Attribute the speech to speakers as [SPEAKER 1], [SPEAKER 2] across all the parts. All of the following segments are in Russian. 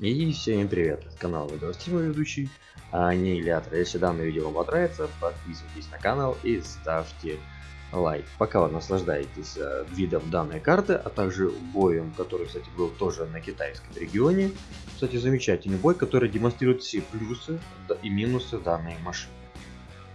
[SPEAKER 1] И всем привет, это канал Видеостример ведущий, Аннигилятор. Если данное видео вам понравится, подписывайтесь на канал и ставьте лайк. Пока вы наслаждаетесь э, видом данной карты, а также боем, который, кстати, был тоже на китайском регионе. Кстати, замечательный бой, который демонстрирует все плюсы и минусы данной машины.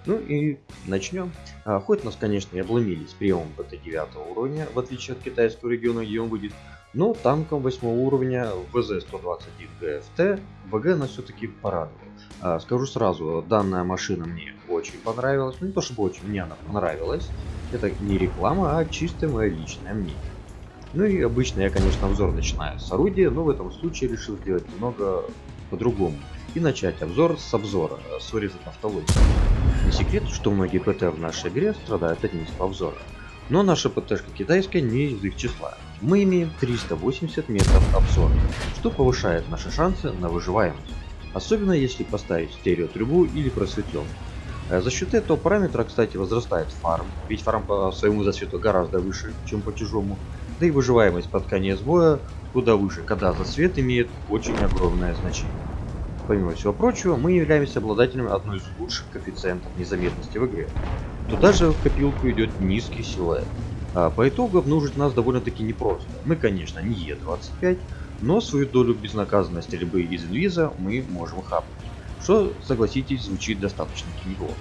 [SPEAKER 1] Ну и начнем. А, хоть нас, конечно, и обломились приемом БТ-9 уровня, в отличие от китайского региона, где он будет но танком 8 уровня ВЗ-121 ГФТ ВГ нас все-таки порадовал. А, скажу сразу, данная машина мне очень понравилась. Ну не то чтобы очень, мне она понравилась. Это не реклама, а чисто мое личное мнение. Ну и обычно я, конечно, обзор начинаю с орудия, но в этом случае решил сделать немного по-другому. И начать обзор с обзора, с выреза автологии. Не секрет, что многие ПТ в нашей игре страдают от низкого обзора. Но наша ПТшка китайская не из их числа. Мы имеем 380 метров обзора, что повышает наши шансы на выживаемость. Особенно если поставить стереотрубу или просветленку. Э, за счет этого параметра, кстати, возрастает фарм, ведь фарм по своему засвету гораздо выше, чем по чужому. Да и выживаемость под конец боя куда выше, когда засвет имеет очень огромное значение. Помимо всего прочего, мы являемся обладателем одной из лучших коэффициентов незаметности в игре. Туда же в копилку идет низкий силуэт. А по итогу обнаружить нас довольно-таки непросто. Мы, конечно, не Е25, но свою долю безнаказанной стрельбы из инвиза мы можем хапнуть. Что, согласитесь, звучит достаточно неплохо.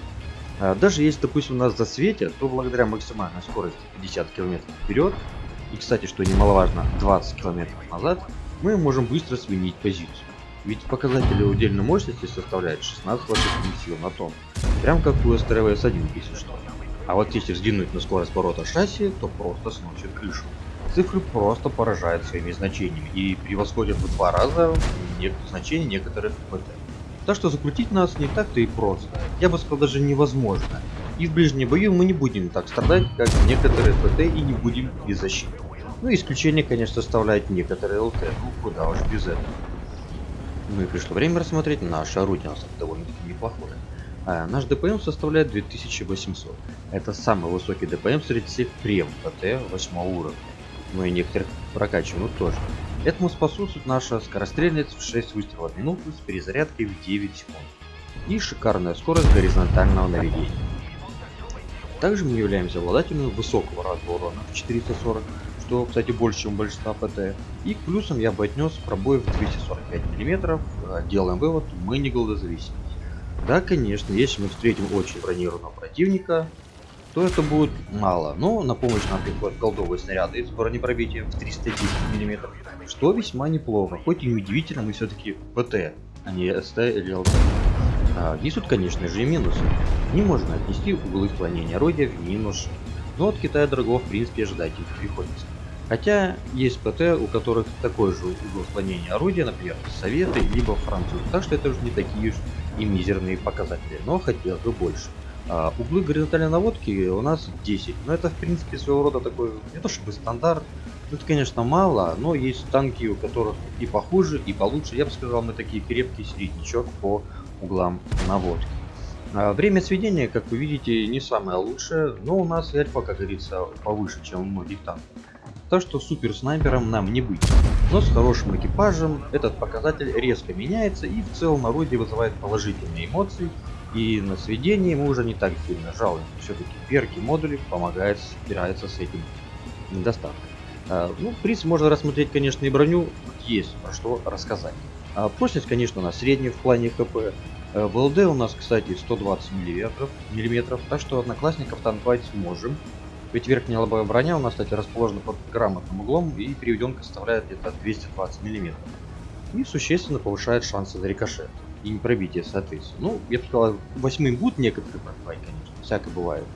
[SPEAKER 1] А даже если, допустим, нас засветят, то благодаря максимальной скорости 50 км вперед, и, кстати, что немаловажно, 20 км назад, мы можем быстро сменить позицию. Ведь показатели удельной мощности составляют 16 лошадиных сил на тонну. Прям как у СТРВС-1, если что. А вот если взглянуть на скорость поворота шасси, то просто сносит крышу. Цифры просто поражают своими значениями и превосходят в два раза значения некоторых ПТ. Так что закрутить нас не так-то и просто. Я бы сказал даже невозможно. И в ближнем бою мы не будем так страдать, как некоторые ПТ и не будем без защиты. Ну исключение, конечно, составляет некоторые ЛТ, ну куда уж без этого. Ну и пришло время рассмотреть наше орудие, нас довольно-таки неплохое. А наш ДПМ составляет 2800. Это самый высокий ДПМ среди всех прем ПТ 8 уровня. Ну и некоторых прокачиваем тоже. Этому способствует наша скорострельность в 6 выстрелов в минуту с перезарядкой в 9 секунд. И шикарная скорость горизонтального наведения. Также мы являемся обладателем высокого разного урона в 440 что, кстати, больше, чем большинство ПТ. И к плюсам я бы отнес пробой в 245 мм. Делаем вывод, мы не голодозависимы. Да, конечно, если мы встретим очень бронированного противника, то это будет мало. Но на помощь нам приходят голдовые снаряды с бронепробитием в 310 мм, что весьма неплохо. Хоть и неудивительно, мы все-таки ПТ, а не СТ или ЛТ. А, есть тут, конечно же, и минусы. Не можно отнести углы склонения орудия в минус но от Китая дорого в принципе ожидать их приходится. Хотя есть ПТ, у которых такой же угол склонения орудия, например, Советы, либо Француз. Так что это уже не такие уж и мизерные показатели, но хотелось бы больше. А, углы горизонтальной наводки у нас 10, но это в принципе своего рода такой, не то чтобы стандарт, это конечно мало, но есть танки, у которых и похуже, и получше. Я бы сказал, мы такие крепкий среднячок по углам наводки. А, время сведения, как вы видите, не самое лучшее, но у нас альфа, как говорится, повыше, чем у многих танков. Так что супер снайпером нам не быть. Но с хорошим экипажем этот показатель резко меняется и в целом орудие вызывает положительные эмоции. И на сведении мы уже не так сильно жалуем. Все-таки перки модули помогают справиться с этим недостатком. А, ну, принципе, можно рассмотреть, конечно, и броню. Есть про что рассказать. А прочность, конечно, у нас средняя в плане ХП. Э, в ЛД у нас, кстати, 120 миллиметров, миллиметров, так что одноклассников танковать сможем. Ведь верхняя лобовая броня у нас, кстати, расположена под грамотным углом и переведенка составляет где-то 220 миллиметров. И существенно повышает шансы на рикошет и непробитие, соответственно. Ну, я бы сказал, восьмым будут некоторые пробивать, конечно, всякое бывает.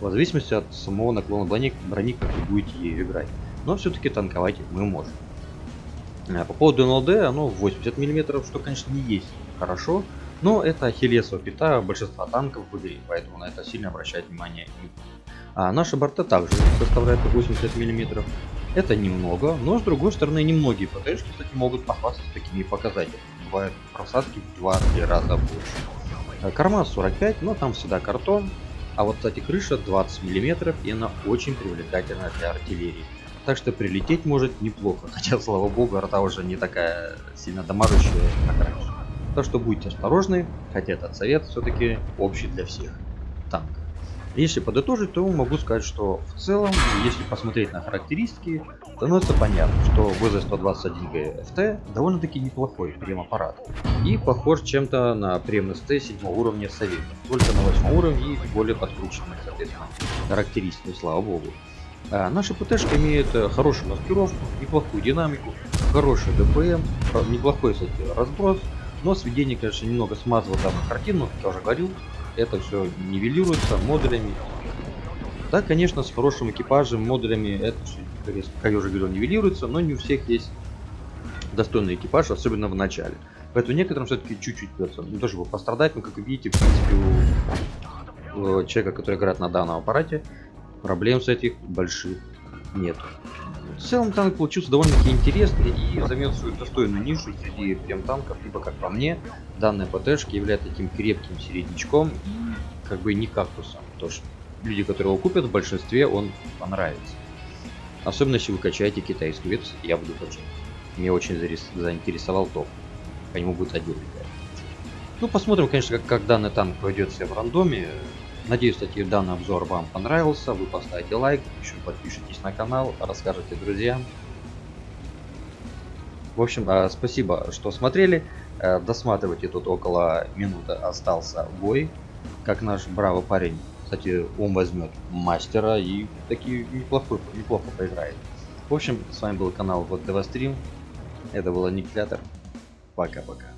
[SPEAKER 1] В зависимости от самого наклона брони, брони как вы будете ею играть. Но все-таки танковать мы можем. А по поводу НЛД, оно 80 мм, что, конечно, не есть хорошо, но это ахиллесова пята большинства танков в игре, поэтому на это сильно обращать внимание не А наши борта также составляют 80 мм. Это немного, но с другой стороны немногие ПТшки, кстати, могут похвастаться такими показателями. Бывают просадки в 2-3 раза больше. А корма 45, но там всегда картон. А вот, кстати, крыша 20 мм и она очень привлекательна для артиллерии. Так что прилететь может неплохо, хотя, слава богу, арта уже не такая сильно дамажущая, как раньше. Так что будьте осторожны, хотя этот совет все-таки общий для всех. Танк. Если подытожить, то могу сказать, что в целом, если посмотреть на характеристики, становится понятно, что VZ121G FT довольно-таки неплохой прем-аппарат. И похож чем-то на прем ST 7 уровня советов, только на 8 уровне и более подкрученных, соответственно, характеристики, слава богу. А наша ПТшка имеет э, хорошую маскировку, неплохую динамику, хороший ДПМ, неплохой, кстати, разброс, но сведение, конечно, немного смазывало данную картину, я уже говорил, это все нивелируется модулями. Да, конечно, с хорошим экипажем, модулями это все, как я уже говорил, нивелируется, но не у всех есть достойный экипаж, особенно в начале. Поэтому некоторым все-таки чуть-чуть придется не то чтобы пострадать, но как вы видите, в принципе, у человека, который играет на данном аппарате, проблем с этих больших нет. В целом танк получился довольно-таки интересный и займет свою достойную нишу среди прям танков, либо как по мне, данная ПТшка является таким крепким середнячком и как бы не кактусом. Потому что люди, которые его купят, в большинстве он понравится. Особенно если вы качаете китайскую ветку, я буду качать. Меня очень заинтересовал топ. По нему будет отдельный Ну, посмотрим, конечно, как, как данный танк пройдет себя в рандоме. Надеюсь, кстати, данный обзор вам понравился. Вы поставите лайк, еще подпишитесь на канал, расскажите друзьям. В общем, а, спасибо, что смотрели. Э, досматривайте, тут около минуты остался бой. Как наш бравый парень, кстати, он возьмет мастера и таки неплохо, неплохо поиграет. В общем, с вами был канал вот ДВ Стрим. Это был Аннигилятор. Пока-пока.